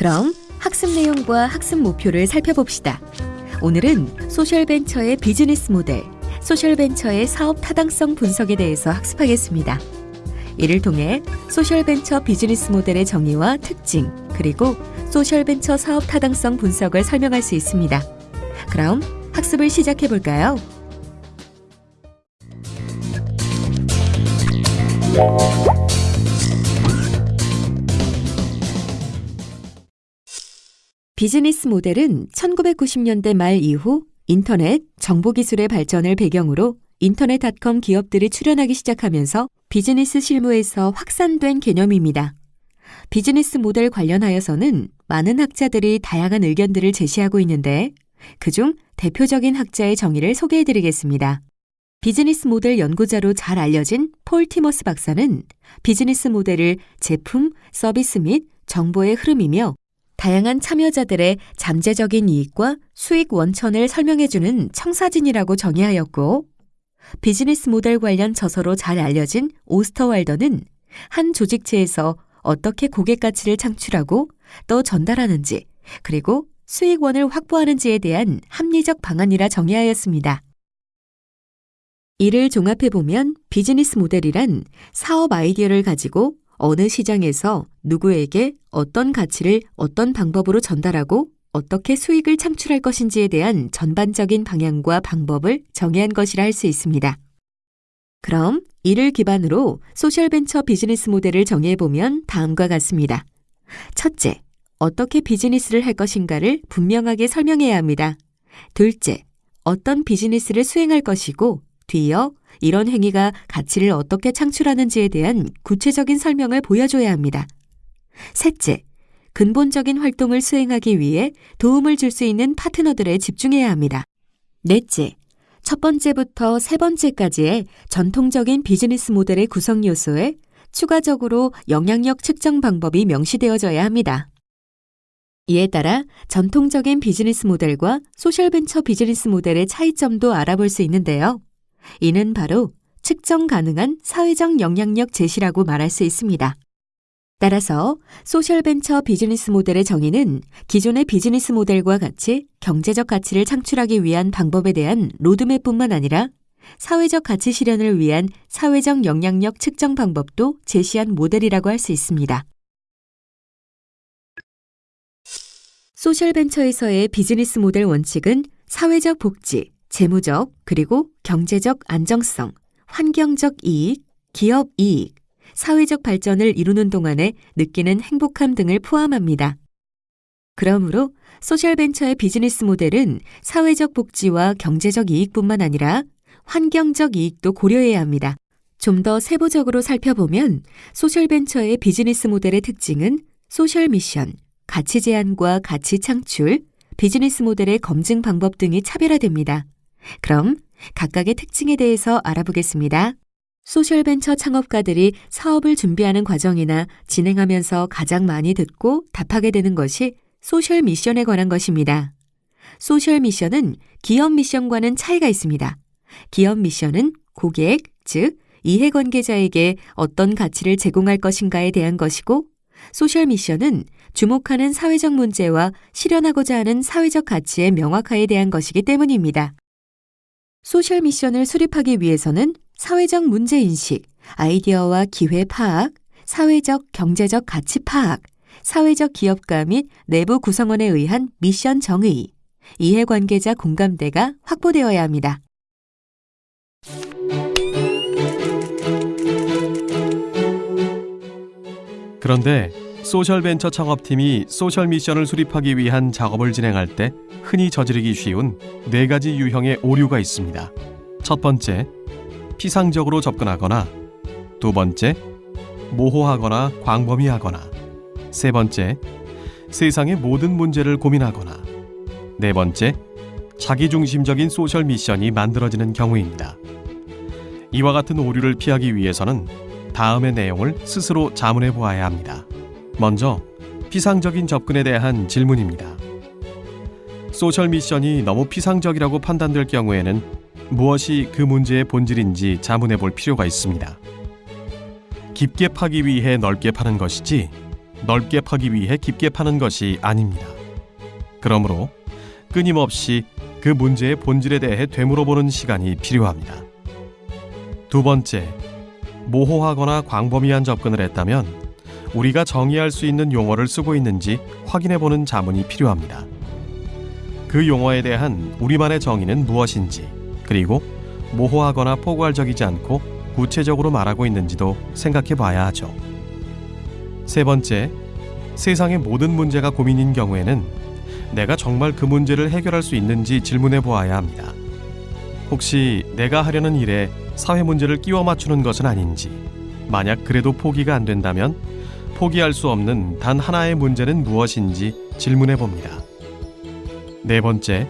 그럼 학습 내용과 학습 목표를 살펴봅시다. 오늘은 소셜벤처의 비즈니스 모델, 소셜벤처의 사업 타당성 분석에 대해서 학습하겠습니다. 이를 통해 소셜벤처 비즈니스 모델의 정의와 특징, 그리고 소셜벤처 사업 타당성 분석을 설명할 수 있습니다. 그럼 학습을 시작해 볼까요? 비즈니스 모델은 1990년대 말 이후 인터넷, 정보기술의 발전을 배경으로 인터넷닷컴 기업들이 출현하기 시작하면서 비즈니스 실무에서 확산된 개념입니다. 비즈니스 모델 관련하여서는 많은 학자들이 다양한 의견들을 제시하고 있는데 그중 대표적인 학자의 정의를 소개해 드리겠습니다. 비즈니스 모델 연구자로 잘 알려진 폴 티머스 박사는 비즈니스 모델을 제품, 서비스 및 정보의 흐름이며 다양한 참여자들의 잠재적인 이익과 수익 원천을 설명해주는 청사진이라고 정의하였고, 비즈니스 모델 관련 저서로 잘 알려진 오스터왈더는 한 조직체에서 어떻게 고객 가치를 창출하고 또 전달하는지, 그리고 수익원을 확보하는지에 대한 합리적 방안이라 정의하였습니다. 이를 종합해보면 비즈니스 모델이란 사업 아이디어를 가지고 어느 시장에서 누구에게 어떤 가치를 어떤 방법으로 전달하고 어떻게 수익을 창출할 것인지에 대한 전반적인 방향과 방법을 정의한 것이라 할 수 있습니다. 그럼 이를 기반으로 소셜벤처 비즈니스 모델을 정의해보면 다음과 같습니다. 첫째, 어떻게 비즈니스를 할 것인가를 분명하게 설명해야 합니다. 둘째, 어떤 비즈니스를 수행할 것이고 뒤이어 이런 행위가 가치를 어떻게 창출하는지에 대한 구체적인 설명을 보여줘야 합니다. 셋째, 근본적인 활동을 수행하기 위해 도움을 줄 수 있는 파트너들에 집중해야 합니다. 넷째, 첫 번째부터 세 번째까지의 전통적인 비즈니스 모델의 구성 요소에 추가적으로 영향력 측정 방법이 명시되어져야 합니다. 이에 따라 전통적인 비즈니스 모델과 소셜벤처 비즈니스 모델의 차이점도 알아볼 수 있는데요. 이는 바로 측정 가능한 사회적 영향력 제시라고 말할 수 있습니다. 따라서 소셜벤처 비즈니스 모델의 정의는 기존의 비즈니스 모델과 같이 경제적 가치를 창출하기 위한 방법에 대한 로드맵뿐만 아니라 사회적 가치 실현을 위한 사회적 영향력 측정 방법도 제시한 모델이라고 할 수 있습니다. 소셜벤처에서의 비즈니스 모델 원칙은 사회적 복지, 재무적 그리고 경제적 안정성, 환경적 이익, 기업 이익, 사회적 발전을 이루는 동안에 느끼는 행복함 등을 포함합니다. 그러므로 소셜벤처의 비즈니스 모델은 사회적 복지와 경제적 이익뿐만 아니라 환경적 이익도 고려해야 합니다. 좀 더 세부적으로 살펴보면 소셜벤처의 비즈니스 모델의 특징은 소셜 미션, 가치 제안과 가치 창출, 비즈니스 모델의 검증 방법 등이 차별화됩니다. 그럼 각각의 특징에 대해서 알아보겠습니다. 소셜벤처 창업가들이 사업을 준비하는 과정이나 진행하면서 가장 많이 듣고 답하게 되는 것이 소셜 미션에 관한 것입니다. 소셜 미션은 기업 미션과는 차이가 있습니다. 기업 미션은 고객, 즉, 이해관계자에게 어떤 가치를 제공할 것인가에 대한 것이고, 소셜 미션은 주목하는 사회적 문제와 실현하고자 하는 사회적 가치의 명확화에 대한 것이기 때문입니다. 소셜 미션을 수립하기 위해서는 사회적 문제 인식, 아이디어와 기회 파악, 사회적 경제적 가치 파악, 사회적 기업가 및 내부 구성원에 의한 미션 정의, 이해관계자 공감대가 확보되어야 합니다. 그런데 소셜벤처 창업팀이 소셜 미션을 수립하기 위한 작업을 진행할 때 흔히 저지르기 쉬운 네 가지 유형의 오류가 있습니다. 첫 번째, 피상적으로 접근하거나 두 번째, 모호하거나 광범위하거나 세 번째, 세상의 모든 문제를 고민하거나 네 번째, 자기중심적인 소셜 미션이 만들어지는 경우입니다. 이와 같은 오류를 피하기 위해서는 다음의 내용을 스스로 자문해 보아야 합니다. 먼저 피상적인 접근에 대한 질문입니다. 소셜 미션이 너무 피상적이라고 판단될 경우에는 무엇이 그 문제의 본질인지 자문해 볼 필요가 있습니다. 깊게 파기 위해 넓게 파는 것이지 넓게 파기 위해 깊게 파는 것이 아닙니다. 그러므로 끊임없이 그 문제의 본질에 대해 되물어보는 시간이 필요합니다. 두 번째, 모호하거나 광범위한 접근을 했다면 우리가 정의할 수 있는 용어를 쓰고 있는지 확인해 보는 자문이 필요합니다. 그 용어에 대한 우리만의 정의는 무엇인지, 그리고 모호하거나 포괄적이지 않고 구체적으로 말하고 있는지도 생각해 봐야 하죠. 세 번째, 세상의 모든 문제가 고민인 경우에는 내가 정말 그 문제를 해결할 수 있는지 질문해 보아야 합니다. 혹시 내가 하려는 일에 사회 문제를 끼워 맞추는 것은 아닌지, 만약 그래도 포기가 안 된다면 포기할 수 없는 단 하나의 문제는 무엇인지 질문해 봅니다. 네 번째,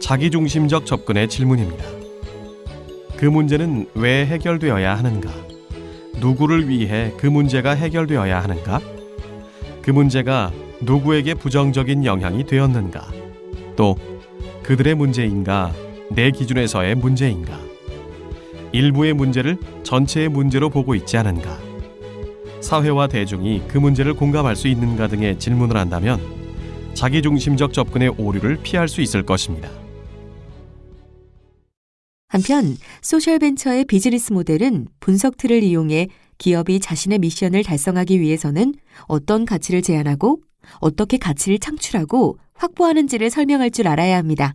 자기중심적 접근의 질문입니다. 그 문제는 왜 해결되어야 하는가? 누구를 위해 그 문제가 해결되어야 하는가? 그 문제가 누구에게 부정적인 영향이 되었는가? 또 그들의 문제인가? 내 기준에서의 문제인가? 일부의 문제를 전체의 문제로 보고 있지 않은가? 사회와 대중이 그 문제를 공감할 수 있는가 등의 질문을 한다면 자기중심적 접근의 오류를 피할 수 있을 것입니다. 한편 소셜벤처의 비즈니스 모델은 분석 틀을 이용해 기업이 자신의 미션을 달성하기 위해서는 어떤 가치를 제안하고 어떻게 가치를 창출하고 확보하는지를 설명할 줄 알아야 합니다.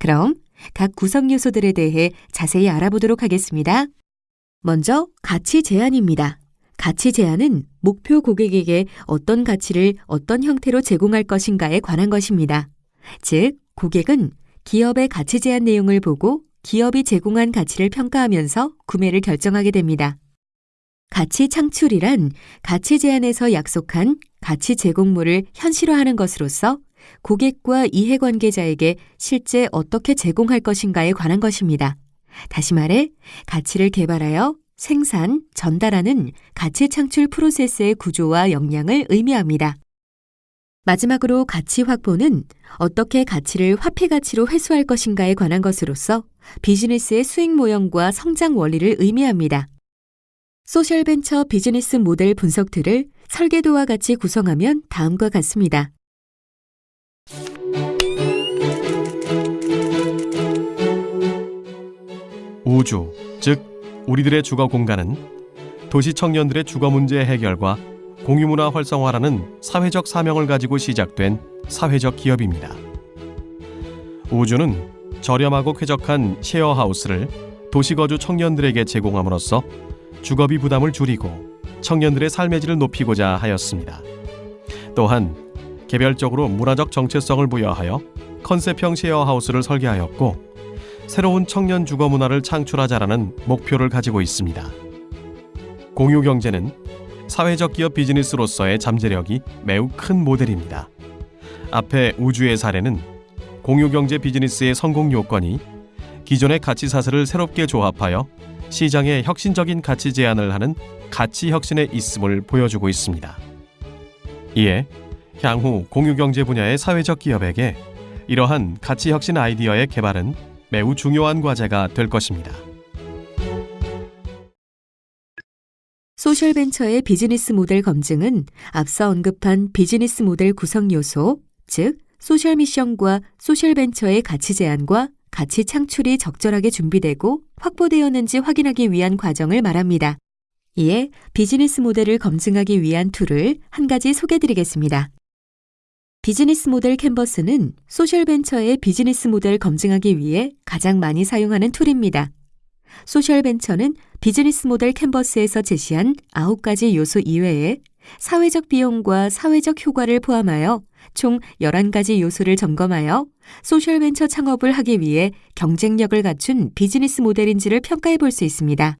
그럼 각 구성 요소들에 대해 자세히 알아보도록 하겠습니다. 먼저 가치 제안입니다. 가치 제안은 목표 고객에게 어떤 가치를 어떤 형태로 제공할 것인가에 관한 것입니다. 즉, 고객은 기업의 가치 제안 내용을 보고 기업이 제공한 가치를 평가하면서 구매를 결정하게 됩니다. 가치 창출이란 가치 제안에서 약속한 가치 제공물을 현실화하는 것으로서 고객과 이해관계자에게 실제 어떻게 제공할 것인가에 관한 것입니다. 다시 말해, 가치를 개발하여 생산, 전달하는 가치 창출 프로세스의 구조와 역량을 의미합니다. 마지막으로 가치 확보는 어떻게 가치를 화폐 가치로 회수할 것인가에 관한 것으로서 비즈니스의 수익 모형과 성장 원리를 의미합니다. 소셜 벤처 비즈니스 모델 분석 틀을 설계도와 같이 구성하면 다음과 같습니다. 우주, 즉 우리들의 주거 공간은 도시 청년들의 주거 문제 해결과 공유문화 활성화라는 사회적 사명을 가지고 시작된 사회적 기업입니다. 우주는 저렴하고 쾌적한 쉐어하우스를 도시거주 청년들에게 제공함으로써 주거비 부담을 줄이고 청년들의 삶의 질을 높이고자 하였습니다. 또한 개별적으로 문화적 정체성을 부여하여 컨셉형 쉐어하우스를 설계하였고 새로운 청년 주거 문화를 창출하자라는 목표를 가지고 있습니다. 공유 경제는 사회적 기업 비즈니스로서의 잠재력이 매우 큰 모델입니다. 앞에 우주의 사례는 공유 경제 비즈니스의 성공 요건이 기존의 가치 사슬을 새롭게 조합하여 시장에 혁신적인 가치 제안을 하는 가치 혁신에 있음을 보여주고 있습니다. 이에 향후 공유 경제 분야의 사회적 기업에게 이러한 가치 혁신 아이디어의 개발은 매우 중요한 과제가 될 것입니다. 소셜벤처의 비즈니스 모델 검증은 앞서 언급한 비즈니스 모델 구성 요소, 즉 소셜 미션과 소셜 벤처의 가치 제안과 가치 창출이 적절하게 준비되고 확보되었는지 확인하기 위한 과정을 말합니다. 이에 비즈니스 모델을 검증하기 위한 툴을 한 가지 소개드리겠습니다. 비즈니스 모델 캔버스는 소셜 벤처의 비즈니스 모델 검증하기 위해 가장 많이 사용하는 툴입니다. 소셜 벤처는 비즈니스 모델 캔버스에서 제시한 9가지 요소 이외에 사회적 비용과 사회적 효과를 포함하여 총 11가지 요소를 점검하여 소셜 벤처 창업을 하기 위해 경쟁력을 갖춘 비즈니스 모델인지를 평가해 볼 수 있습니다.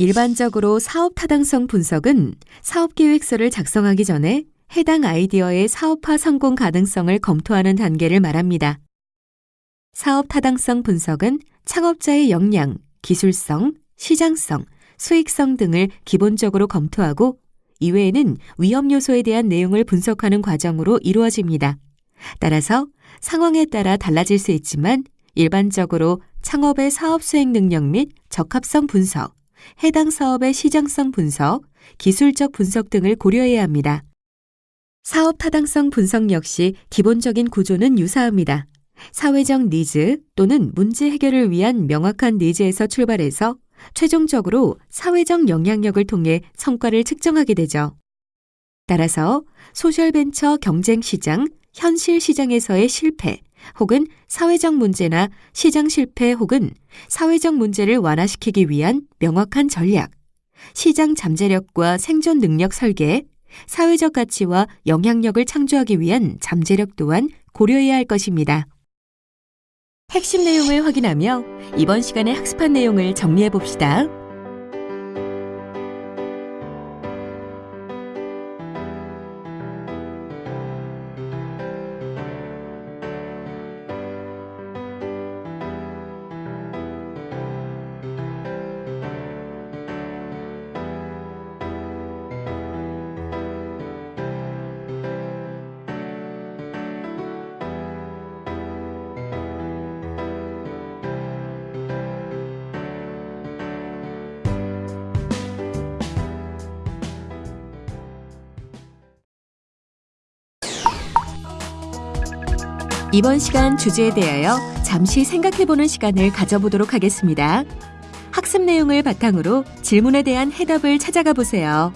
일반적으로 사업 타당성 분석은 사업 계획서를 작성하기 전에 해당 아이디어의 사업화 성공 가능성을 검토하는 단계를 말합니다. 사업 타당성 분석은 창업자의 역량, 기술성, 시장성, 수익성 등을 기본적으로 검토하고 이외에는 위험 요소에 대한 내용을 분석하는 과정으로 이루어집니다. 따라서 상황에 따라 달라질 수 있지만 일반적으로 창업의 사업 수행 능력 및 적합성 분석, 해당 사업의 시장성 분석, 기술적 분석 등을 고려해야 합니다. 사업 타당성 분석 역시 기본적인 구조는 유사합니다. 사회적 니즈 또는 문제 해결을 위한 명확한 니즈에서 출발해서 최종적으로 사회적 영향력을 통해 성과를 측정하게 되죠. 따라서 소셜벤처 경쟁 시장, 현실 시장에서의 실패 혹은 사회적 문제나 시장 실패 혹은 사회적 문제를 완화시키기 위한 명확한 전략, 시장 잠재력과 생존 능력 설계, 사회적 가치와 영향력을 창조하기 위한 잠재력 또한 고려해야 할 것입니다. 핵심 내용을 확인하며 이번 시간에 학습한 내용을 정리해 봅시다. 이번 시간 주제에 대하여 잠시 생각해보는 시간을 가져보도록 하겠습니다. 학습 내용을 바탕으로 질문에 대한 해답을 찾아가 보세요.